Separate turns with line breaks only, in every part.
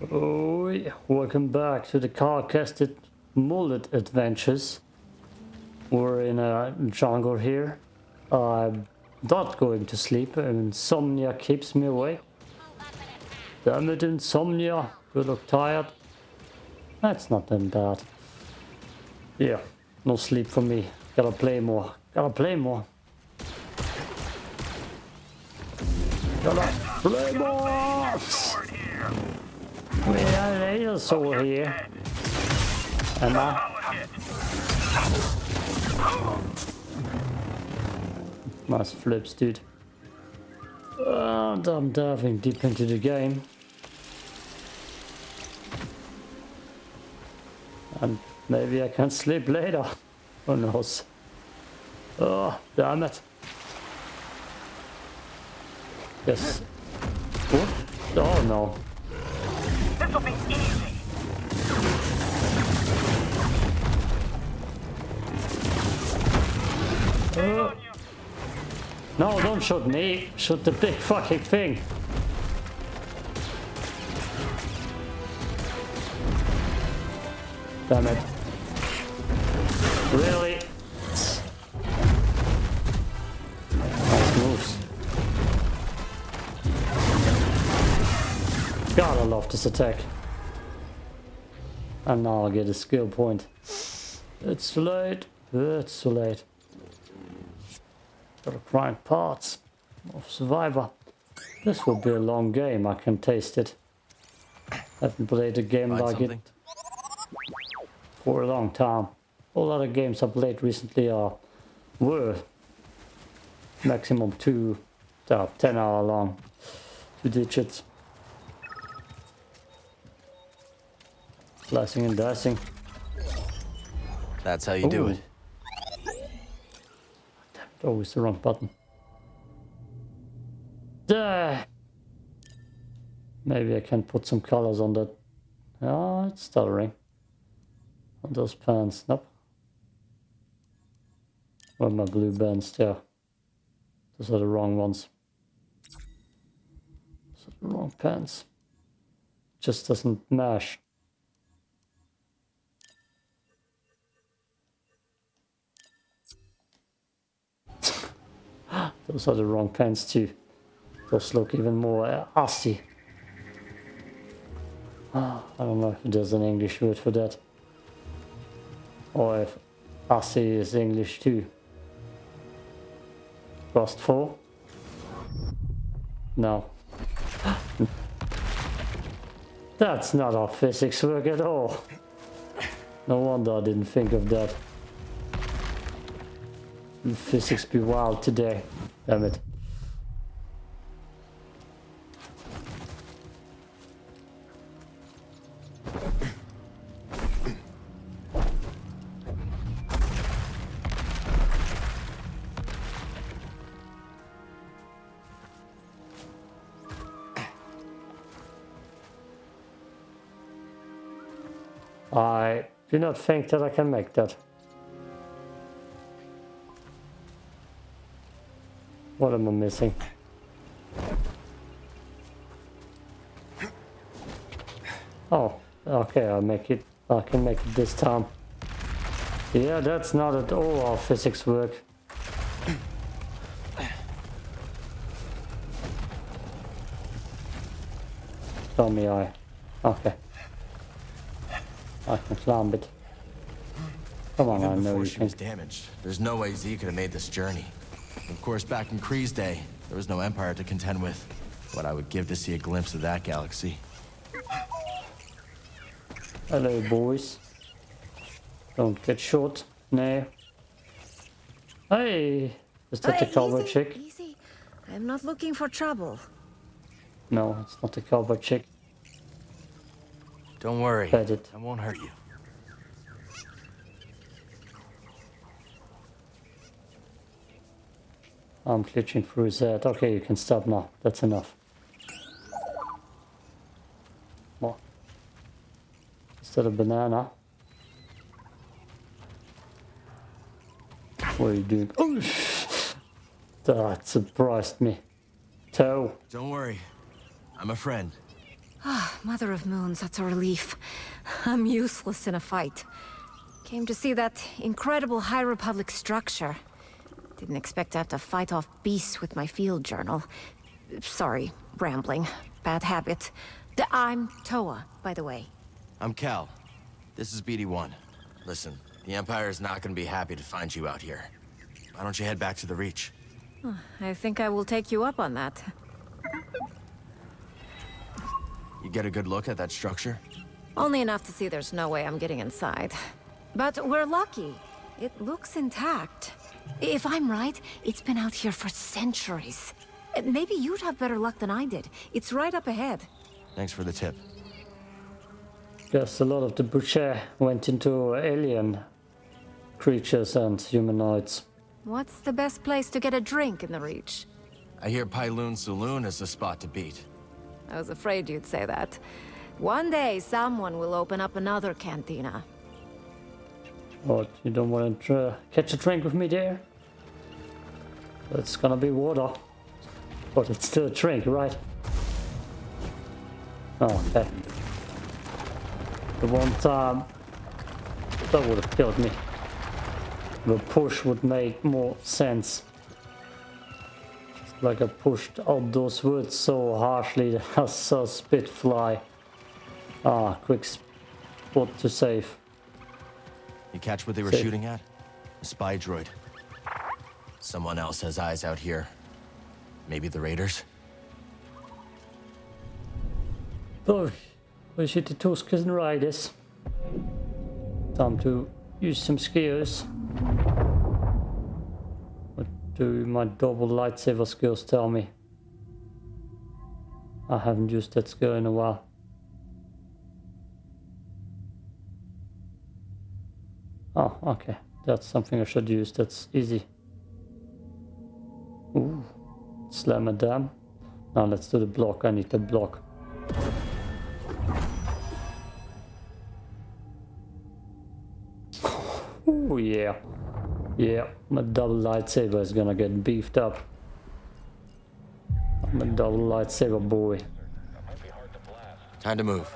Oh, yeah. welcome back to the Cal Kestis mullet adventures. We're in a jungle here. I'm not going to sleep. Insomnia keeps me awake. Damn it, insomnia. You look tired. That's not that bad. Yeah, no sleep for me. Gotta play more. Gotta play more. Gotta play more! Have laser sword here. Emma. Nice flips, dude. Ah, and I'm diving deep into the game. And maybe I can sleep later. Who knows? Oh, damn it. Yes. What? Oh no. No, don't shoot me. Shoot the big fucking thing. Damn it. Really? This attack. And now I'll get a skill point. It's too late. It's too late. Gotta grind parts of Survivor. This will be a long game, I can taste it. Haven't played a game
Find
like
something?
it for a long time. All other games I played recently are were maximum two, uh, 10 hour long, two digits. Slicing and dicing.
That's how you do
Ooh.
it.
Oh, Always the wrong button. Duh. Maybe I can put some colors on that. Oh, it's stuttering. On those pants. Nope. Where are my blue bands there? Those are the wrong ones. Those are the wrong pants. Just doesn't mash. Those are the wrong pants too. Those look even more uh, assy. Ah, I don't know if there's an English word for that. Or if assy is English too. Rustful? No. That's not how physics work at all. No wonder I didn't think of that. Physics be wild today. I do not think that I can make that. Am I missing? Oh, okay, I'll make it. I can make it this time. Yeah, that's not at all how physics work. Tell me I. Okay. I can climb it. Come on, I
Even
know
before
you
she
can.
was damaged, there's no way Zee could have made this journey. Of course, back in Khri's day, there was no Empire to contend with. What I would give to see a glimpse of that galaxy.
Hello, boys. Don't get shot. No. Hey! Is that the
Uh,
cowboy
easy,
chick?
Easy. I'm not looking for trouble.
No, it's not the cowboy chick.
Don't worry,
Pet it.
I won't hurt you.
I'm glitching through his head. Okay, you can stop now. That's enough. What? Is that a banana? What are you doing? Oh, that surprised me. Toe.
Don't worry, I'm a friend.
Ah, mother of Moons, that's a relief. I'm useless in a fight. Came to see that incredible High Republic structure. Didn't expect to have to fight off beasts with my field journal. Sorry, rambling. Bad habit. D I'm Toa, by the way.
I'm Cal. This is BD-1. Listen, the Empire is not gonna be happy to find you out here. Why don't you head back to the Reach?
I think I will take you up on that.
You get a good look at that structure?
Only enough to see there's no way I'm getting inside. But we're lucky. It looks intact. If I'm right, it's been out here for centuries. Uh, Maybe you'd have better luck than I did. It's right up ahead.
Thanks for the tip.
Guess a lot of the boucher went into alien creatures and humanoids.
What's the best place to get a drink in the Reach?
I hear Pyloon Saloon is the spot to beat.
I was afraid you'd say that. One day, someone will open up another cantina.
What, you don't want to catch a drink with me there? It's gonna be water. But it's still a drink, right? Oh, okay. The one time that would have killed me. The push would make more sense. Like I pushed out those words so harshly that I saw spit fly. Ah, quick spot to save.
You catch what they were
Safe.
shooting at? A spy droid. Someone else has eyes out here. Maybe the Raiders?
Då vi sitter Tusken Riders. Time to use some skills. What do my double lightsaber skills tell me? I haven't used that skill in a while. Oh, okay. That's something I should use. That's easy. Ooh. Slam it down. Now let's do the block. I need the block. Oh yeah. Yeah, my double lightsaber is gonna get beefed up. I'm a double lightsaber boy.
Time to move.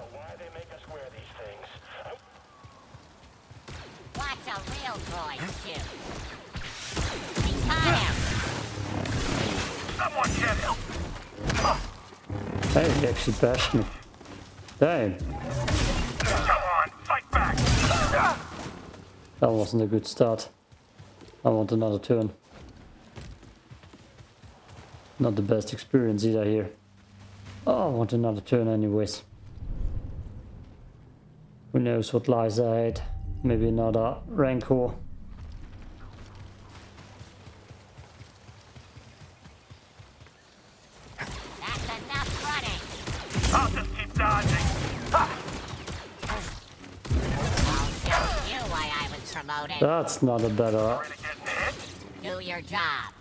Hey, he actually bashed me. Damn,
Come on, fight back!
that wasn't a good start. I want another turn. Not the best experience either here. Oh, I want another turn anyways. Who knows what lies ahead? Maybe another Rancor.
That's enough running.
I'll just keep dodging. Ha!
I'll show you why I was promoted.
That's not a better...
Ready to get hit?
Do your job.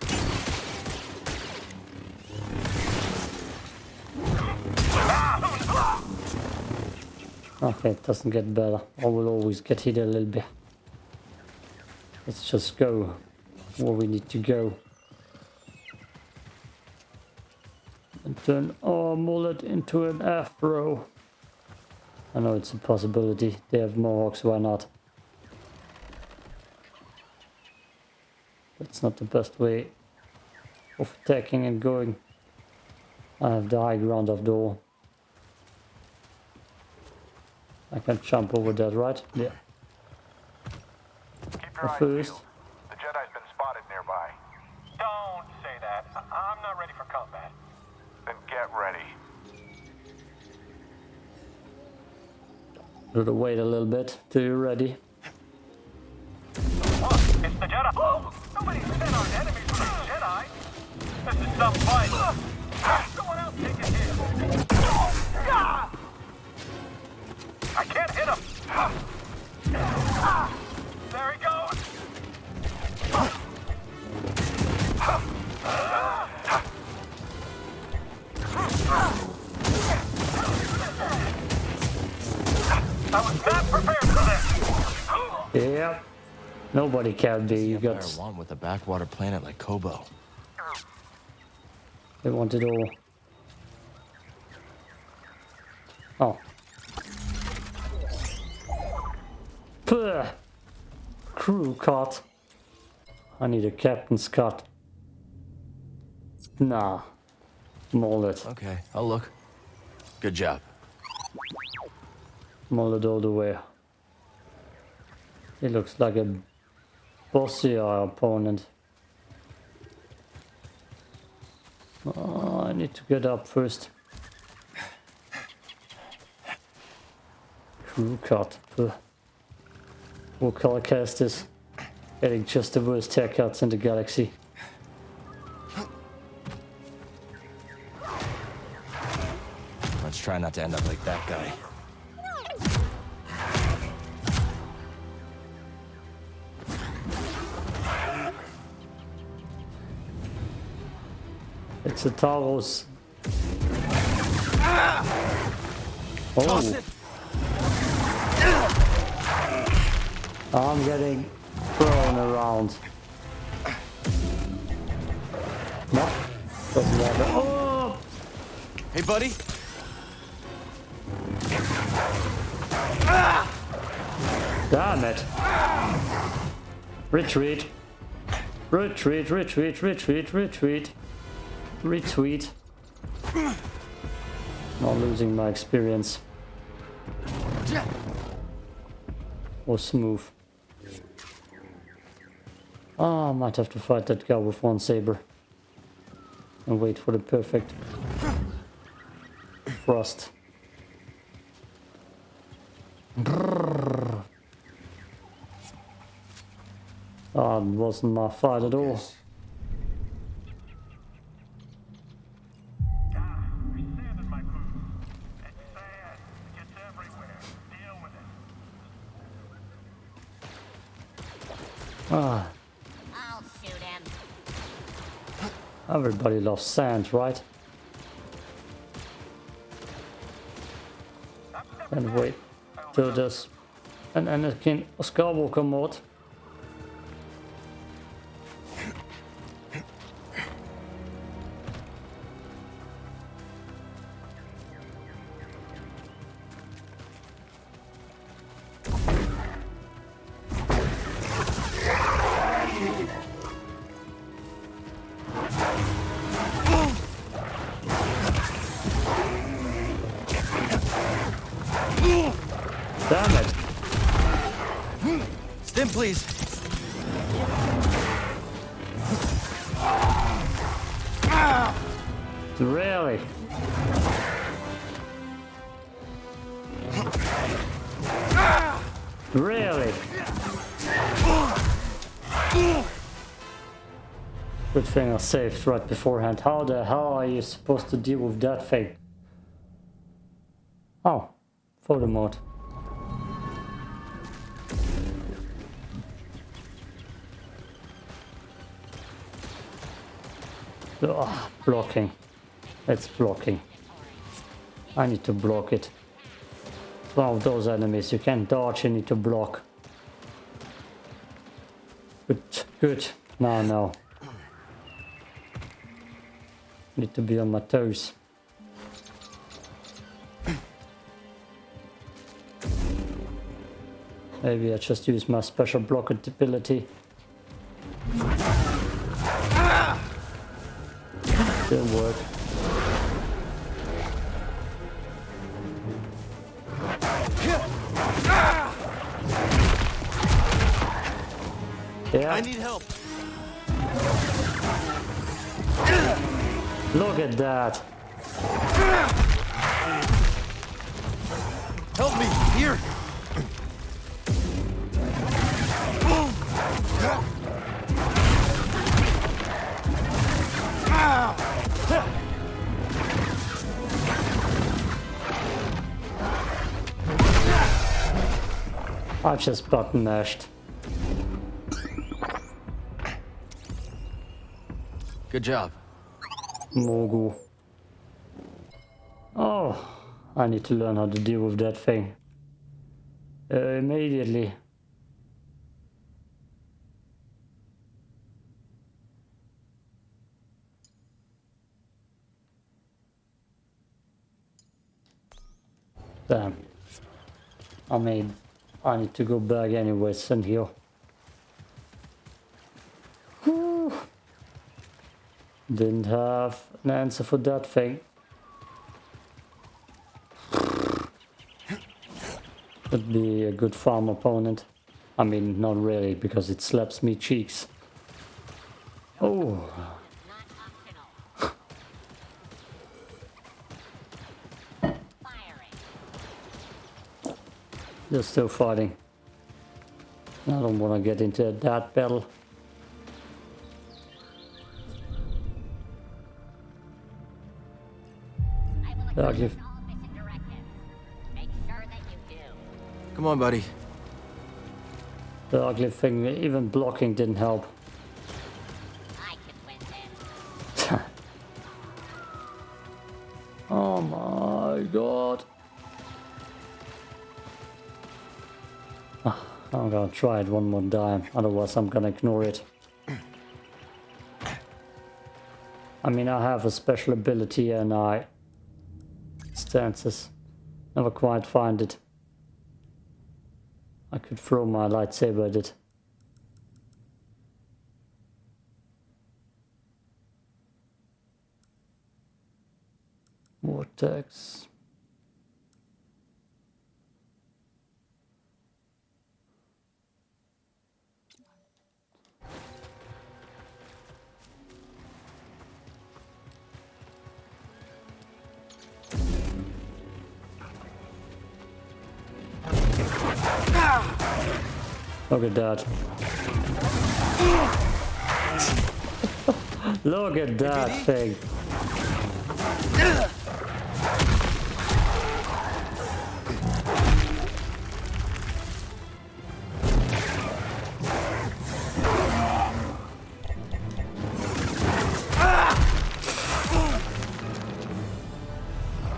Okay, it doesn't get better. I will always get hit a little bit. Let's just go where we need to go. And turn our mullet into an afro. I know it's a possibility. They have mohawks, why not? That's not the best way of attacking and going. I have the high ground after all. I can jump over that, right? Yeah.
Keep
At
your eyes
first.
peeled. The Jedi's been spotted nearby.
Don't say that. I- I'm not ready for combat.
Then get ready.
Gotta wait a little bit till you're ready.
Look, it's the Jedi. Oh, nobody said our enemies were the Jedi. This is some fight. Someone else take it here. I can't hit him. There he goes. I was not prepared for this.
Yeah. Nobody can be. You
Empire
got.
want with a backwater planet like Koboh.
They want it all. Oh. Crew cut. I need a captain's cut. Nah. Mullet.
Okay, I'll look. Good job.
Mullet all the way. He looks like a bossier opponent. Oh, I need to get up first. Crew cut. What Cal Kestis is getting just the worst haircuts in the galaxy.
Let's try not to end up like that guy.
It's a Taurus. Ah! Oh, I'm getting thrown around. No, doesn't matter. Oh,
Hey, buddy.
damn it! Retreat. Retreat, retreat, retreat, retreat. Retweet. Not losing my experience. Or smooth. Ah, I might have to fight that guy with one saber. And wait for the perfect. Brrr. Ah, it wasn't my fight at all.
Ah,
everybody loves sand, right? And wait till this an Anakin Skywalker mod. Saved right beforehand. How the hell are you supposed to deal with that thing? Oh, photo mode. Ugh, blocking. It's blocking. I need to block it. It's one of those enemies you can't dodge, you need to block. Good, good. No, no. Need to be on my toes. Maybe I just use my special block ability. Didn't work. Yeah,
I need help.
At that.
Help me. Here.
I just button mashed.
Good job.
Mogu. Oh, I need to learn how to deal with that thing. Uh, immediately. Damn. I mean, I need to go back anyways and heal. Didn't have an answer for that thing. Could be a good farm opponent. I mean, not really, because it slaps me cheeks. Oh, they're still fighting. I don't want to get into that battle.
Come on, buddy.
The ugly thing, even blocking didn't help.
I can win
oh my god. Ah, I'm gonna try it one more time, otherwise I'm gonna ignore it. I mean, I have a special ability and I... Stances. Never quite find it. I could throw my lightsaber at it. Vortex. Look at that. Look at that thing.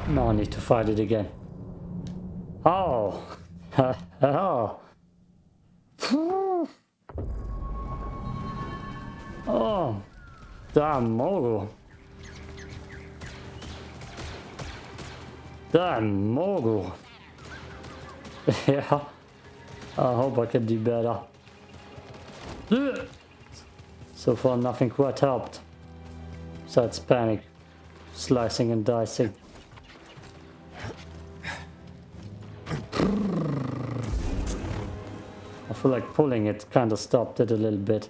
Now I need to fight it again. Oh! oh! Damn mogul! yeah. I hope I can do better. So far nothing quite helped. Besides panic. Slicing and dicing. I feel like pulling it kind of stopped it a little bit.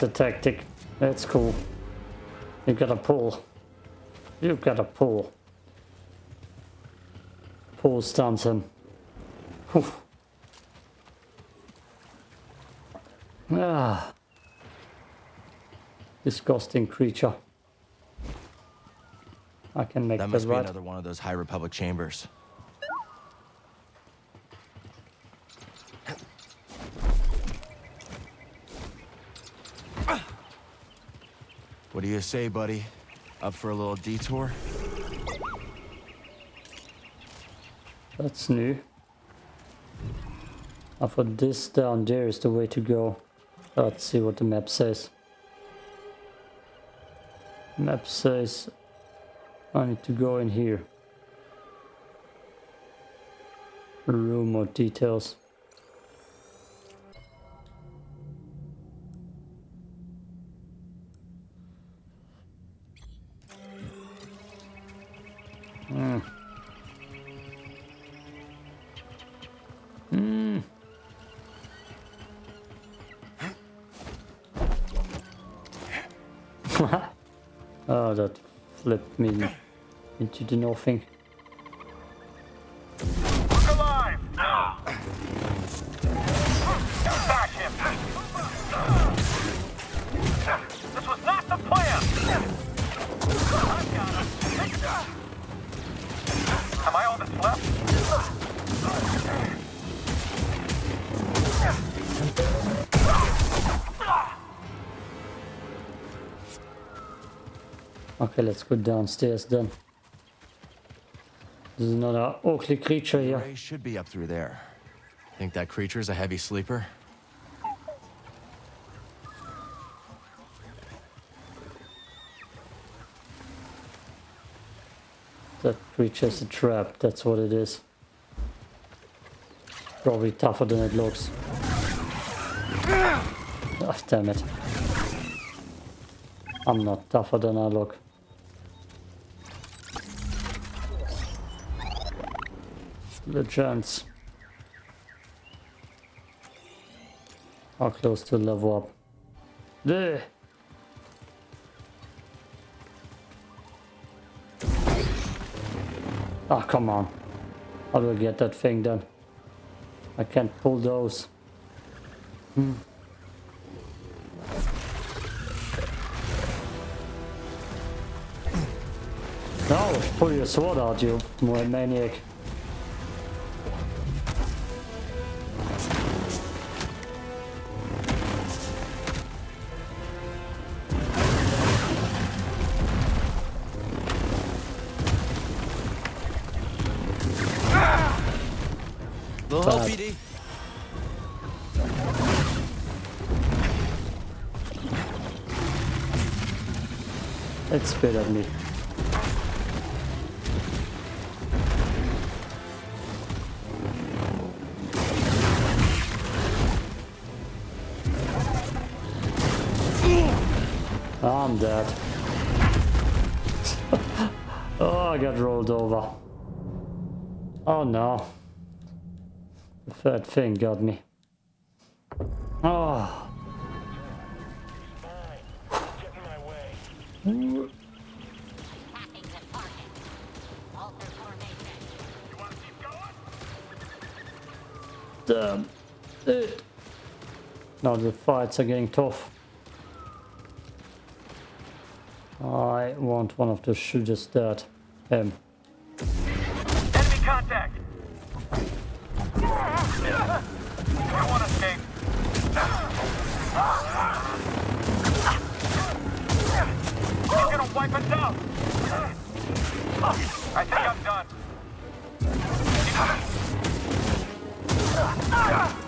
The tactic. That's cool. You gotta pull. You gotta pull. Pull stuns him. Whew. Ah. Disgusting creature. I can make
That
that
must be
right.
another one of those High Republic chambers. What do you say, buddy? Up for a little detour?
That's new. I thought this down there is the way to go. Let's see what the map says. Map says I need to go in here. Room or details. to do nothing. Look alive! Back him! This was not the plan!
Am I all that's left?
Okay, let's go downstairs then. There's another ugly creature here.
Ray should be up through there. Think that creature's a heavy sleeper?
That creature's a trap, that's what it is. Probably tougher than it looks. Ah, damn it. I'm not tougher than I look. The chance. How close to level up? There. Ah, come on. How do I get that thing done. I can't pull those. Hmm. No, pull your sword out, you maniac. Spit at me. I'm dead. oh, I got rolled over. Oh no. The third thing got me. Fights are getting tough. I want one of the shooters dead. Him.
Enemy contact! You want escape? Gonna wipe us out! I think I'm done.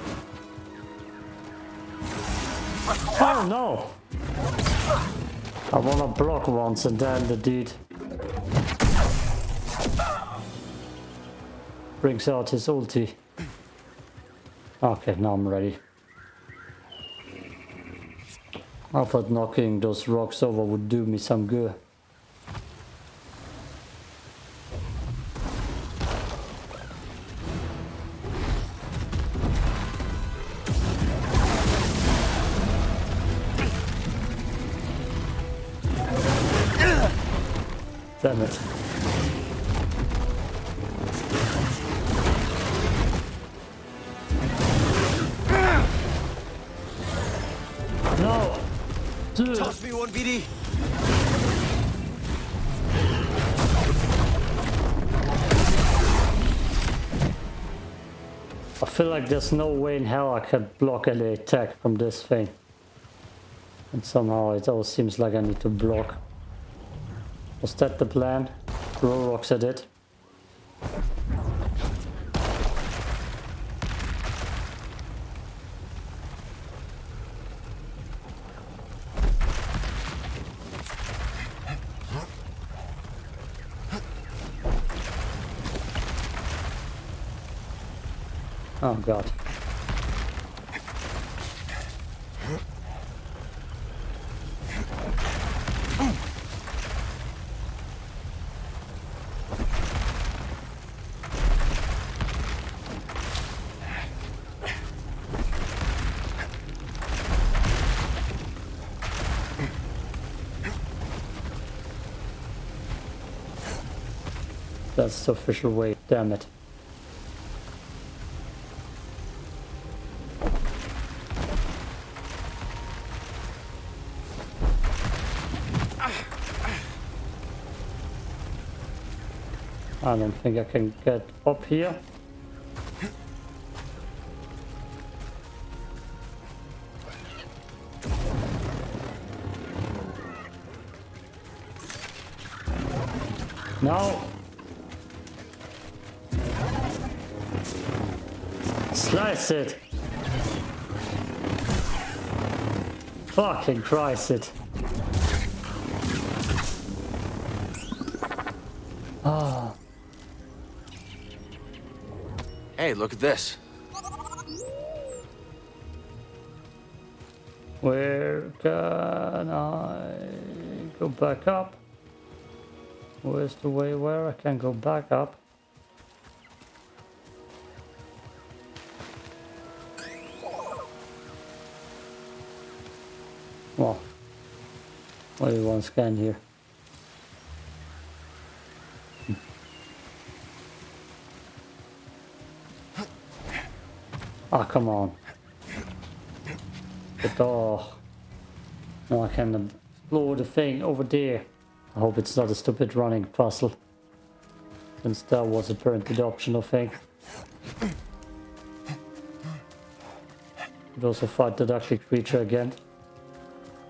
Oh no! I wanna block once and then the dude brings out his ulti. Okay, now I'm ready. I thought knocking those rocks over would do me some good. Way in hell I could block any attack from this thing. And somehow it all seems like I need to block. Was that the plan? Throw rocks at it? Oh god. That's the official way, damn it. I don't think I can get up here. No. It. Fucking Christ it. Ah,
Hey, look at this.
where can I go back up? Where's the way where I can go back up? Want to scan here? Ah, come on. But oh, now I can explore the thing over there. I hope it's not a stupid running puzzle. Since that was apparently the optional thing. Could also fight the ugly creature again.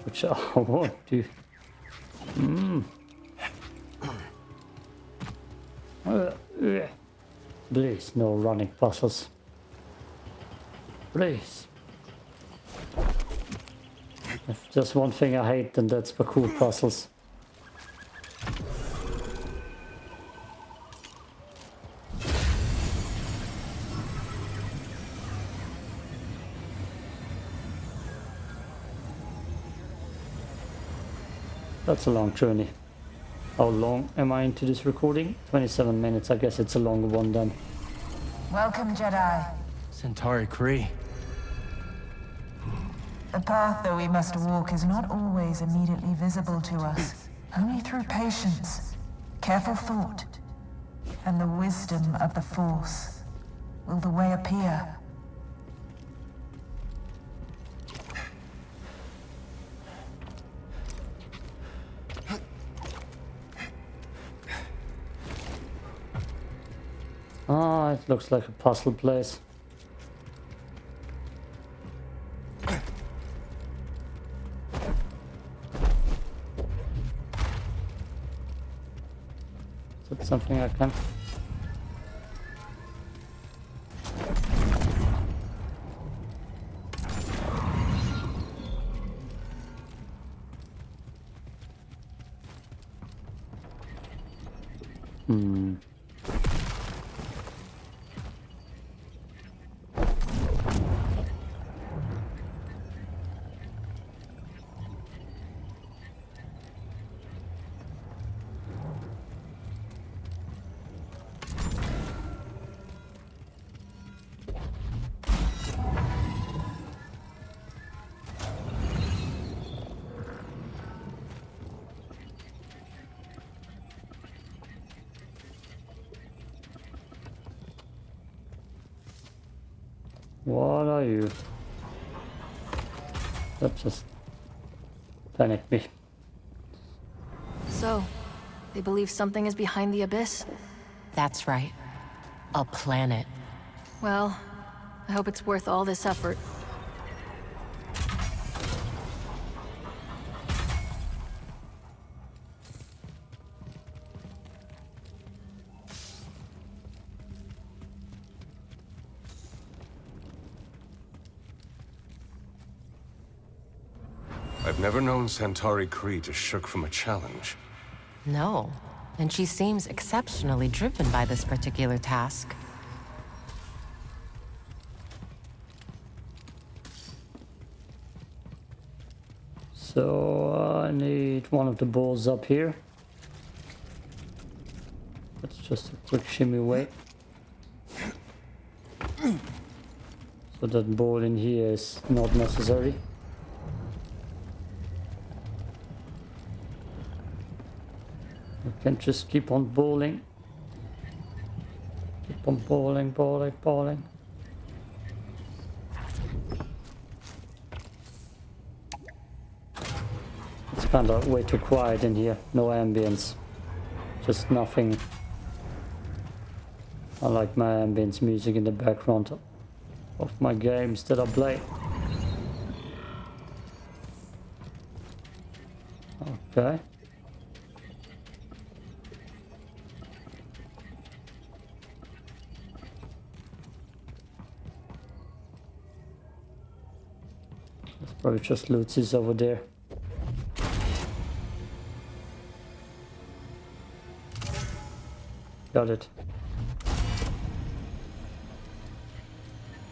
Which I won't do. Mm. Please, no running puzzles. Please. If there's one thing I hate, then that's parkour puzzles. That's a long journey. How long am I into this recording? 27 minutes. I guess it's a longer one then.
Welcome, Jedi.
Santari Khri.
The path that we must walk is not always immediately visible to us. Only through patience, careful thought, and the wisdom of the Force will the way appear.
Ah, it looks like a puzzle place. Is that something I can... What are you? That just panicked me.
So, they believe something is behind the abyss?
That's right. A planet.
Well, I hope it's worth all this effort.
Santari Khri to shook from a challenge.
No. And she seems exceptionally driven by this particular task.
So I need one of the balls up here. That's just a quick shimmy away. So that ball in here is not necessary. Can just keep on bowling. Keep on bowling, bowling, bowling. It's kind of way too quiet in here. No ambience. Just nothing. I like my ambience music in the background of my games that I play. Okay. Probably just loot is over there. Got it.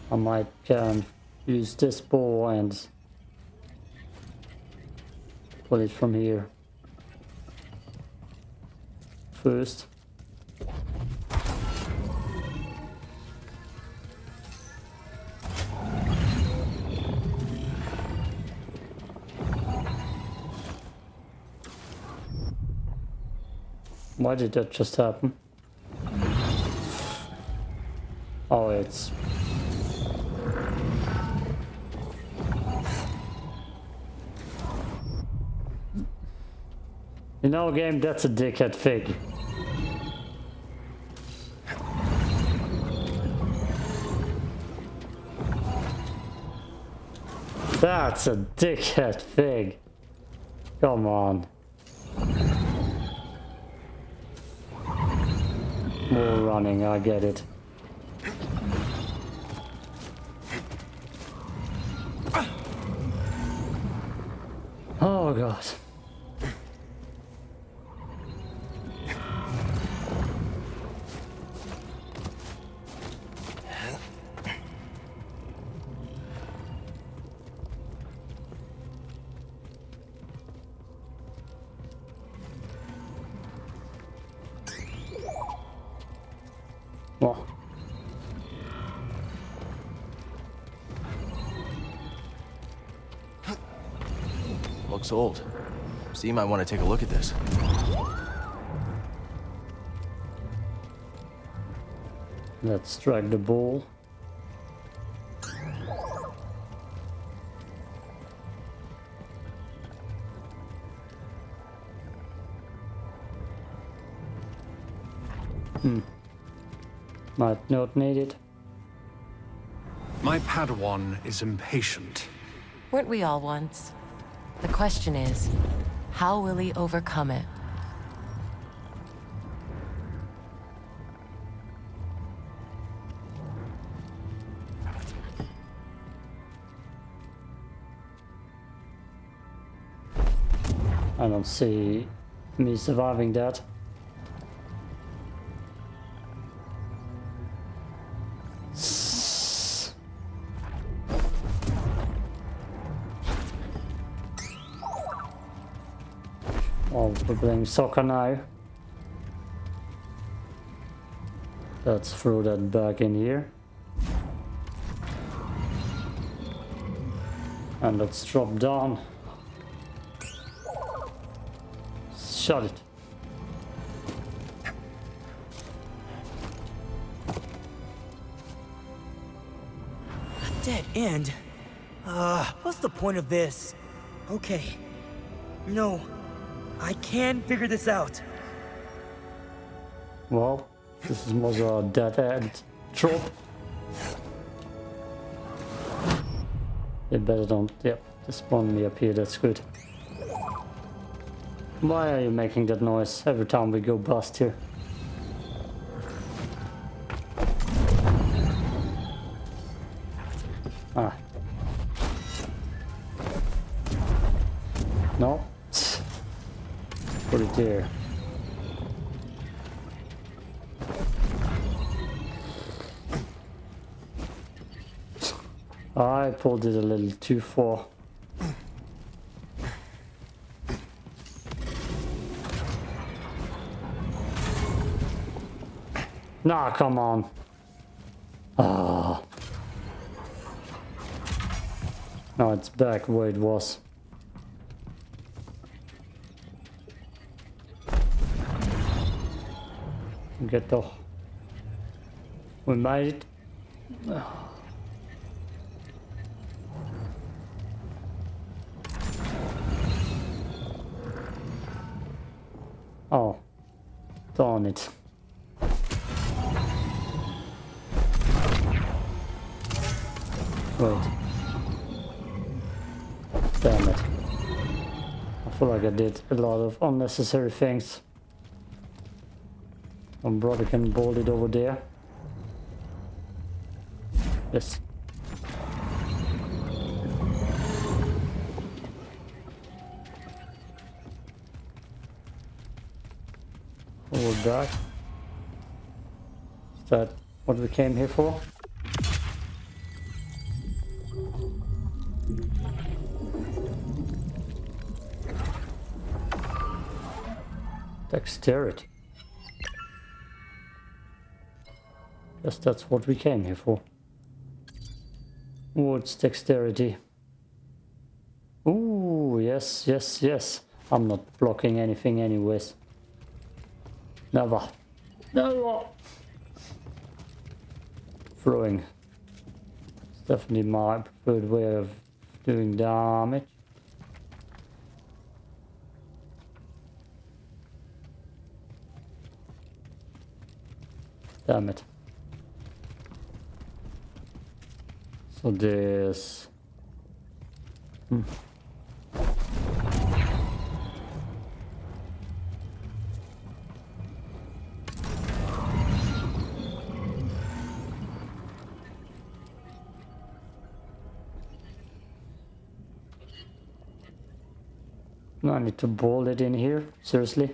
I might can use this bow and pull it from here first. Why did that just happen? Oh, it's... You know, game, that's a dickhead fig. That's a dickhead fig. Come on. More running, I get it. Oh god.
Looks old. So you might want to take a look at this.
let's drag the ball. Hmm. Might not need it.
My Padawan is impatient.
Weren't we all once? The question is, how will he overcome it?
I don't see me surviving that. We're playing soccer now. Let's throw that back in here. And let's drop down. Shut it.
A Dead end? Uh, what's the point of this? Okay. No. I can figure this out.
Well, this is more of a dead end trope. They better don't, yep, they spawn me up here, that's good. Why are you making that noise every time we go bust here? Too far. Nah, come on. Ah. Now it's back where it was. Get the... We made it. did a lot of unnecessary things. One brother can bolt it over there. Yes. Forward back. Is that what we came here for? Dexterity. Guess that's what we came here for. What's dexterity? Ooh, yes, yes, yes. I'm not blocking anything anyways. Never. Never. Throwing. It's definitely my preferred way of doing damage. Damn it. So this... Hmm. No, I need to bolt it in here. Seriously?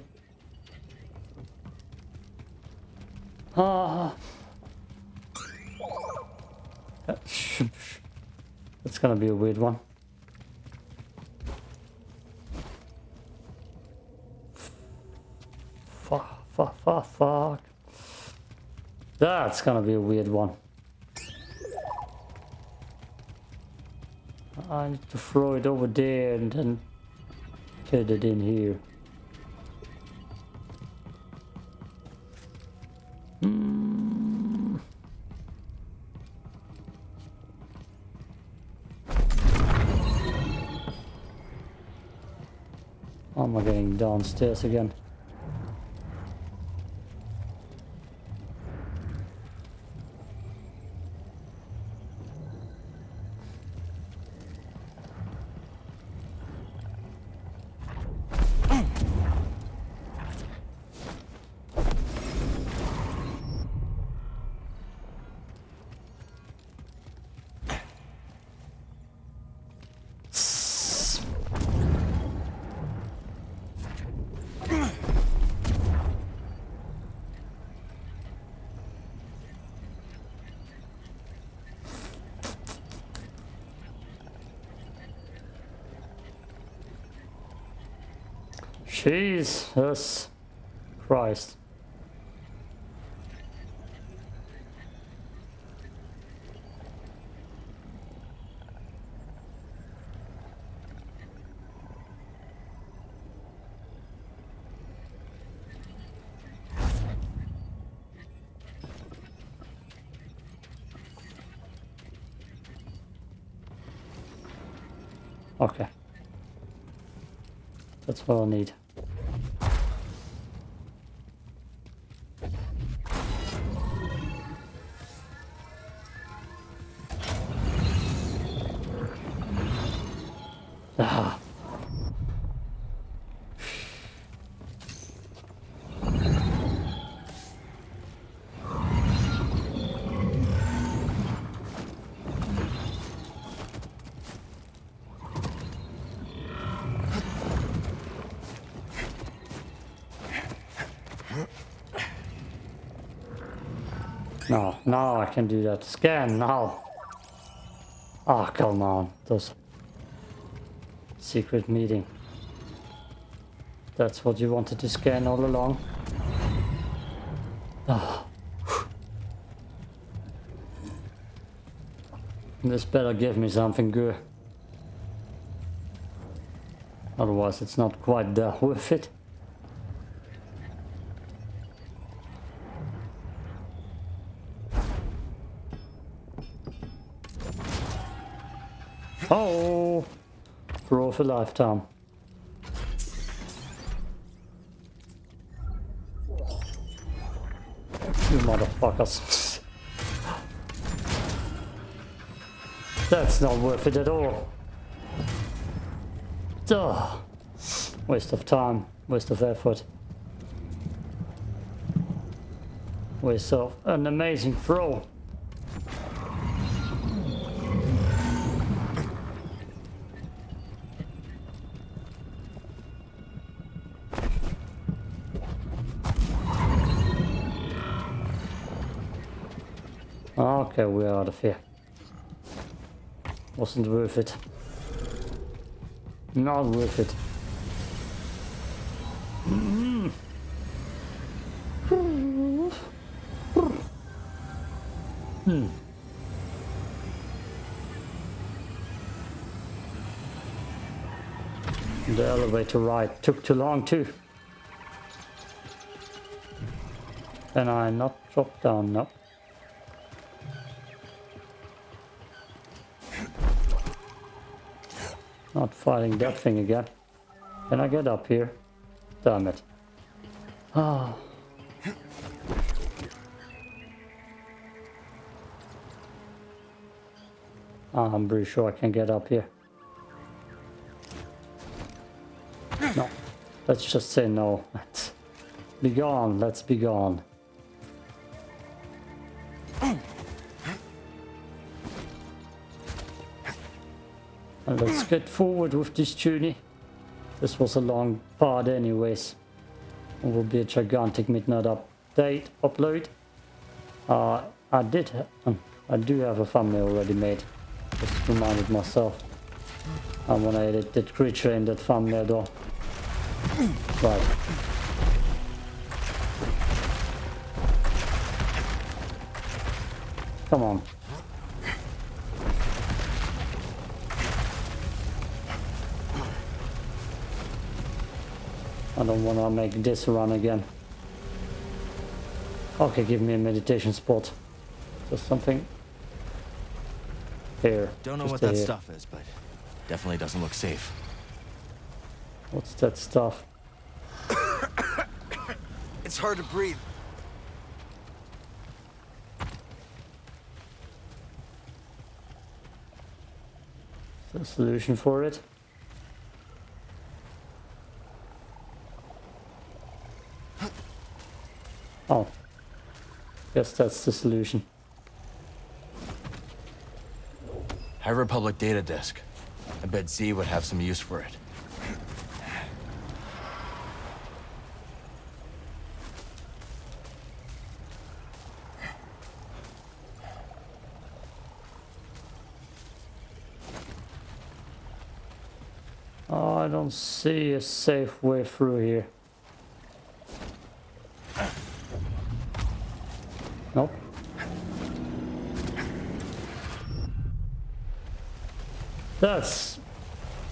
Ah. That's gonna be a weird one. Fuck, fuck, fuck, fuck. That's gonna be a weird one. I need to throw it over there and then put it in here. Hmm. How am I getting downstairs again? Jesus Christ. Okay. That's what I need. Can do that. Scan now. Ah, oh, come on. Those secret meeting. That's what you wanted to scan all along. Oh. This better give me something good. Otherwise it's not quite worth it. For for lifetime. You motherfuckers. That's not worth it at all. Duh. Waste of time, waste of effort. Waste of an amazing throw. Okay, we're out of here. Wasn't worth it. Not worth it. Mm. Hmm. The elevator ride took too long too. Can I not drop down? No. Fighting that thing again. Can I get up here? Damn it. Ah. Ah, I'm pretty sure I can get up here. No. Let's just say no. Be gone. Let's be gone. And let's get forward with this journey. This was a long part anyways. It will be a gigantic midnight update upload. Uh, I did, um, I do have a thumbnail already made. Just reminded myself. I want to edit that creature in that thumbnail though. Right. Come on. I don't want to make this run again. Okay, give me a meditation spot. Just something. Here.
Don't know what that
here.
stuff is, but definitely doesn't look safe.
What's that stuff?
It's hard to breathe.
Is there a solution for it? Guess that's the solution.
High Republic data disk. I bet Zee would have some use for it.
Oh, I don't see a safe way through here. Nope. That's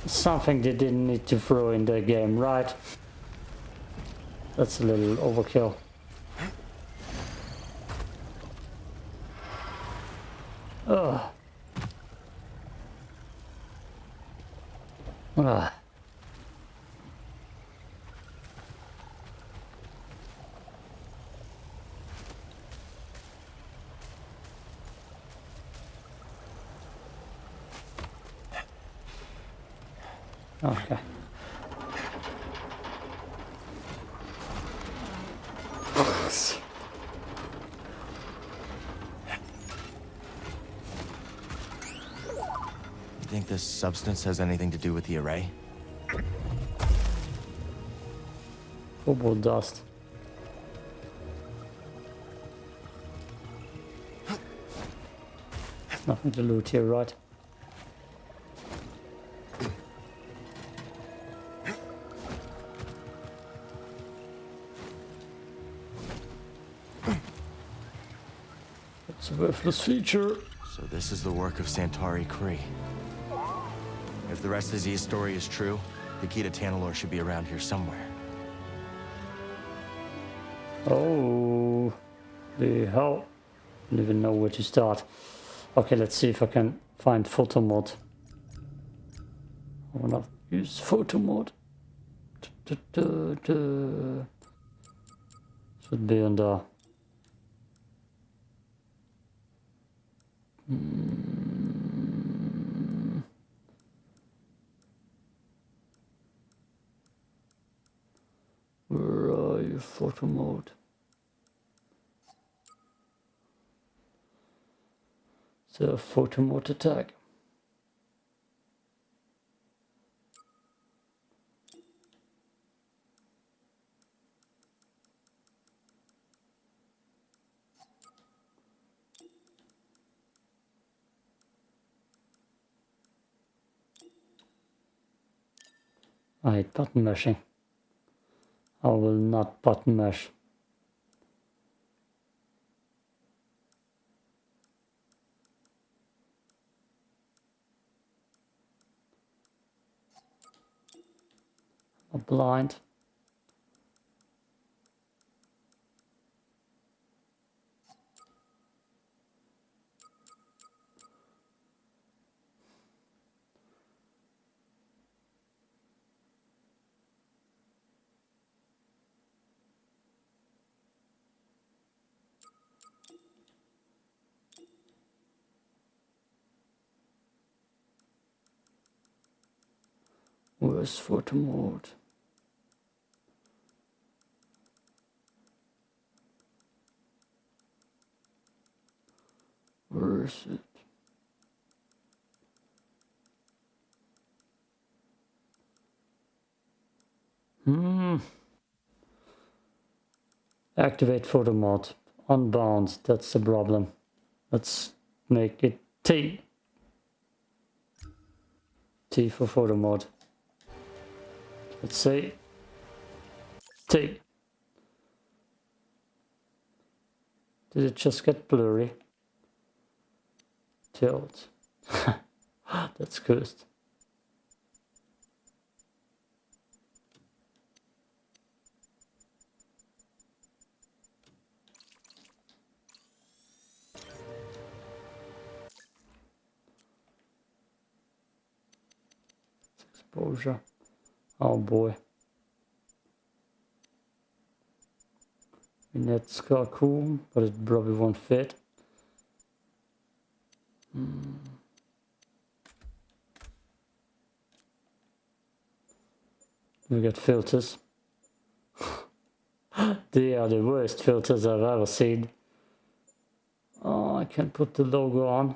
something they didn't need to throw in the game, right? That's a little overkill. Ugh. Ugh. Okay.
You think this substance has anything to do with the array?
Cobalt dust. Nothing to loot here, right? It's a worthless feature.
So this is the work of Santari Khri. The rest of Zee's story is true, the key to Tanalorr should be around here somewhere.
Oh, the hell. Don't even know where to start. Okay, let's see if I can find photo mode. I wanna use photo mode. Should be under. the photo mode tag. I button mashing. I will not button mash. Blind. Where's photo mode? Where is it? Hmm. Activate photo mode. Unbound. That's the problem. Let's make it T. T for photo mode. Let's say T. Did it just get blurry? Tilt. That's cursed. Exposure. Oh boy. And that's kind of cool, but it probably won't fit. We got filters. they are the worst filters I've ever seen. Oh, I can't put the logo on.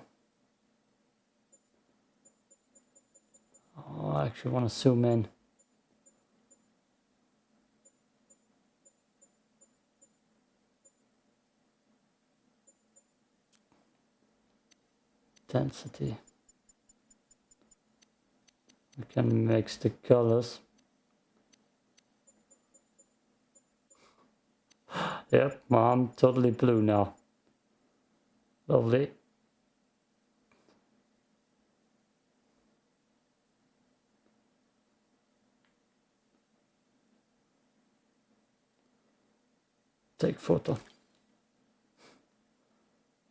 Oh, I actually want to zoom in. Density. We can mix the colors. Yep, I'm totally blue now. Lovely. Take photo.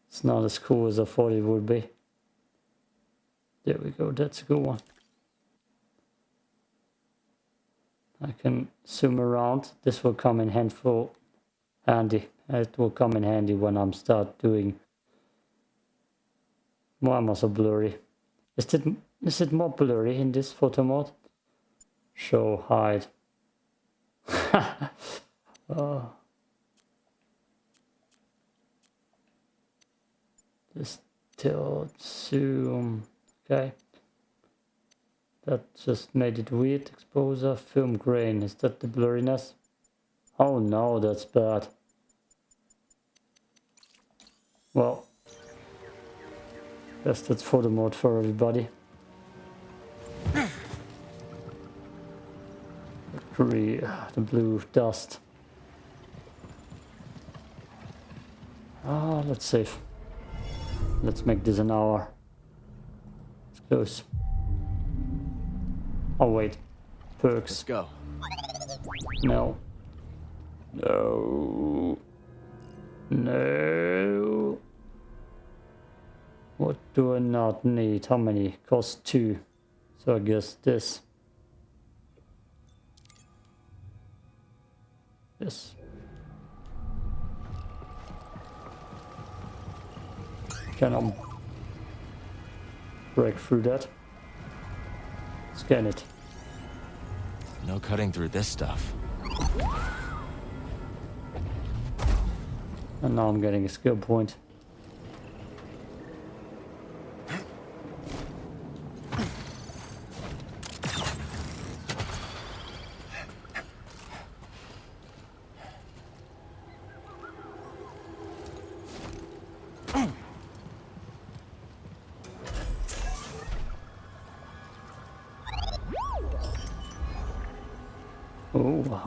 It's not as cool as I thought it would be. There we go, that's a good one. I can zoom around. This will come in handful handy. It will come in handy when I'm start doing why am I blurry? Is it is it more blurry in this photo mode? Show hide. oh. Just tilt, zoom, okay. That just made it weird. Exposure, film grain, is that the blurriness? Oh no, that's bad. Well, guess that's photo mode for everybody. the blue dust. Ah, let's save. Let's make this an hour. It's close. Oh wait. Perks.
Let's go.
No. No. No. What do I not need? How many? Cost two. So I guess this. Yes. Can I break through that? Scan it.
No cutting through this stuff.
And now I'm getting a skill point.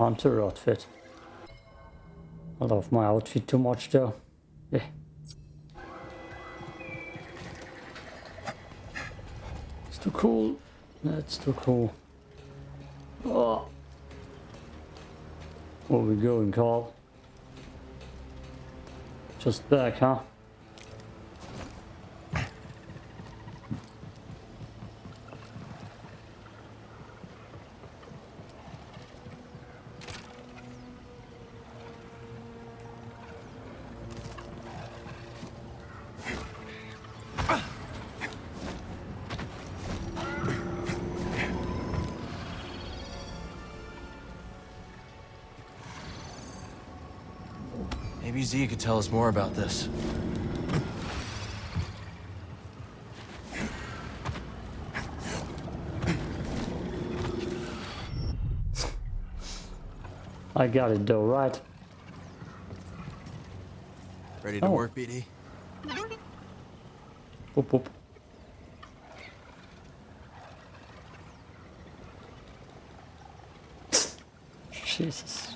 Hunter outfit. I love my outfit too much though. Yeah. It's too cool. That's too cool. Oh. Where we going, Carl? Just back, huh?
Zee could tell us more about this.
I got it though, right?
Ready to
Oh.
work, BD?
Boop, boop. Jesus.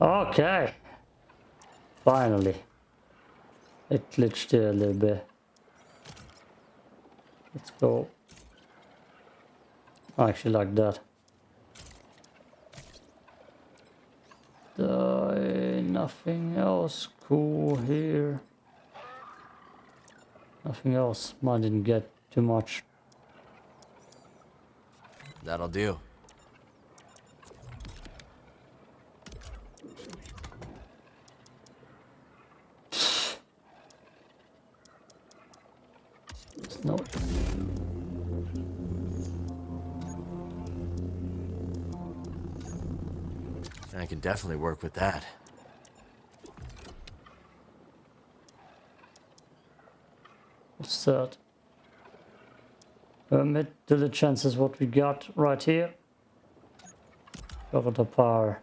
Okay. Finally. It glitched a little bit. Let's go. I actually like that. Uh, nothing else cool here. Nothing else. Mine didn't get too much.
That'll do. Definitely work with that.
What's that? Uh, mid diligence is what we got right here. Cover the power.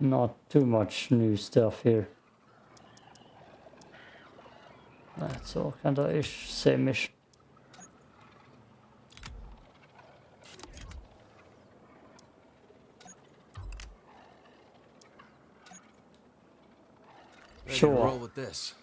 Not too much new stuff here. That's all kind of ish, same-ish.
Ready
Sure.
Roll with this.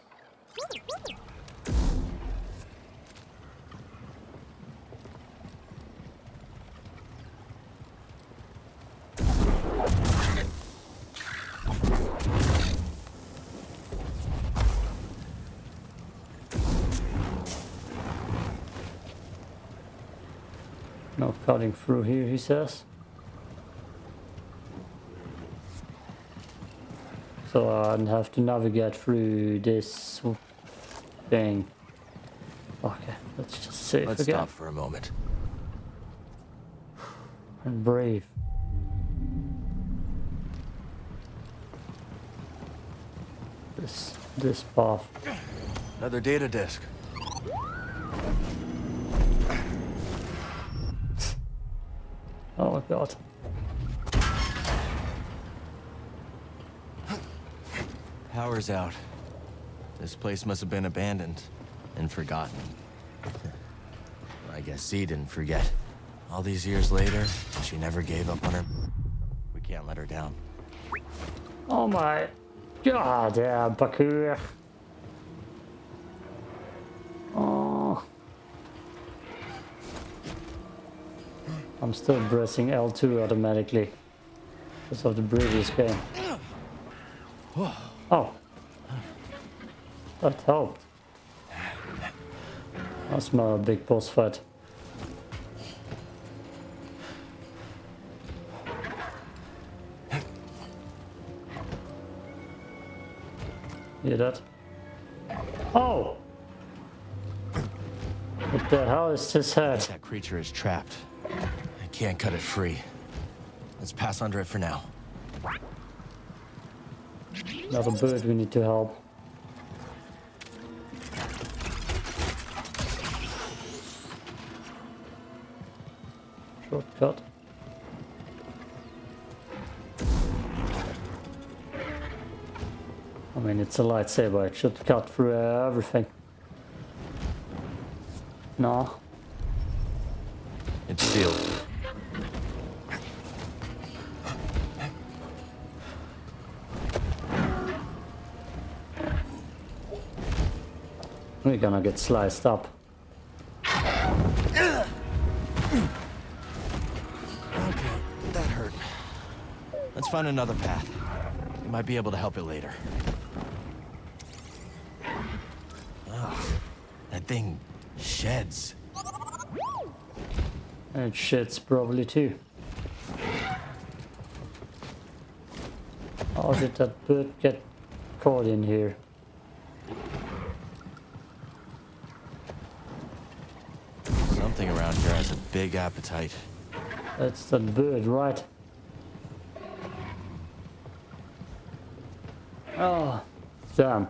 No cutting through here, he says. So I don't have to navigate through this thing. Okay, let's just save
Let's
again
stop for a moment.
and breathe. This this path.
Another data disk.
Oh my god.
Power's out. This place must have been abandoned and forgotten. I guess Zee didn't forget. All these years later, she never gave up on her. We can't let her down.
Oh my god, yeah, Bakur. Oh. I'm still pressing L2 automatically because of the previous game. Oh. That helped. That's my big boss fight. Hear that? Oh! What the hell is this head?
That creature is trapped. I can't cut it free. Let's pass under it for now.
Another bird we need to help. Shortcut. I mean, it's a lightsaber. It should cut through uh, everything. No.
It's sealed.
We're gonna get sliced up.
Okay, that hurt. Let's find another path. We might be able to help it later. Ugh, that thing sheds.
And shits probably too. How did that bird get caught in here?
Something around here has a big appetite.
That's the bird, right? Oh, damn.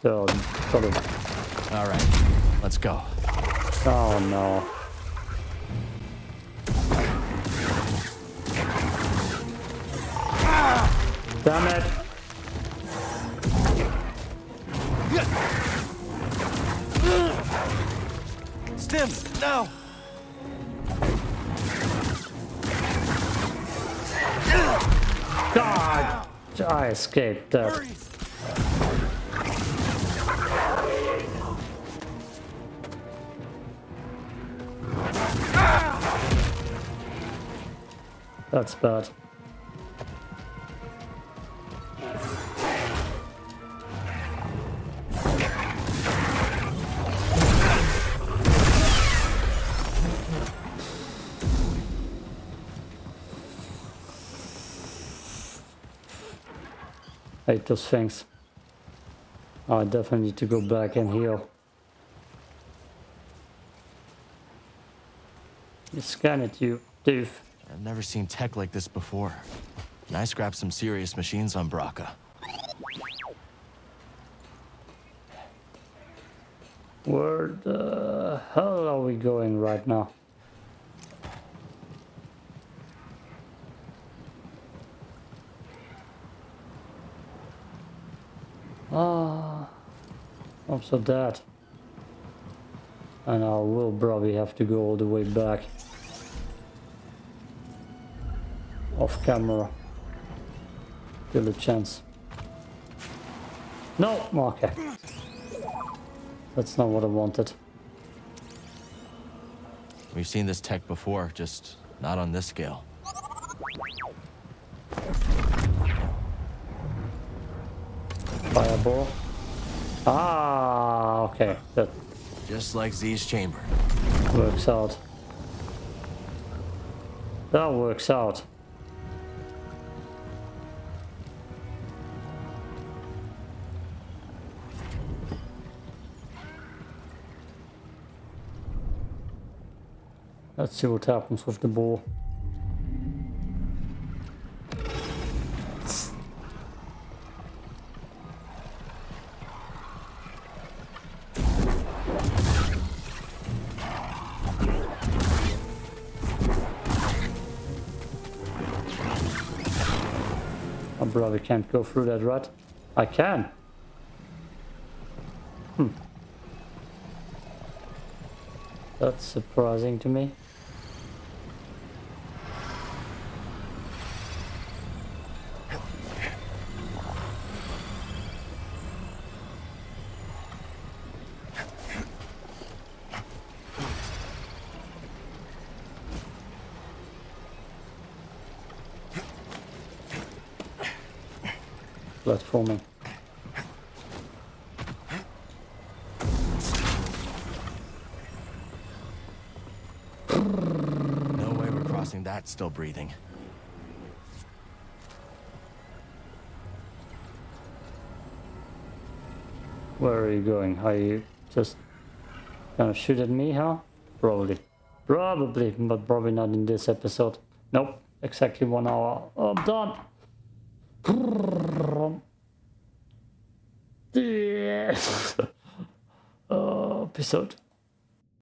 So, got it.
All right, let's go.
Oh no. Damn it!
Stims, now!
God! I escaped that. That's bad. Hate those things. I definitely need to go back and heal. You scan it, you doof.
I've never seen tech like this before. And I scrapped some serious machines on Bracca.
Where the hell are we going right now? Ah, also that. And I will probably have to go all the way back. Off camera. Still a chance. No! Okay. That's not what I wanted.
We've seen this tech before, just not on this scale.
Fireball. Ah, okay. That
Just like Zee's chamber.
works out. That works out. Let's see what happens with the ball. Can't go through that rut. I can. Hmm. That's surprising to me. Platforming.
No way we're crossing that still breathing.
Where are you going? Are you just gonna shoot at me, huh? Probably. Probably, but probably not in this episode. Nope. Exactly one hour. I'm done. Yes. oh, episode.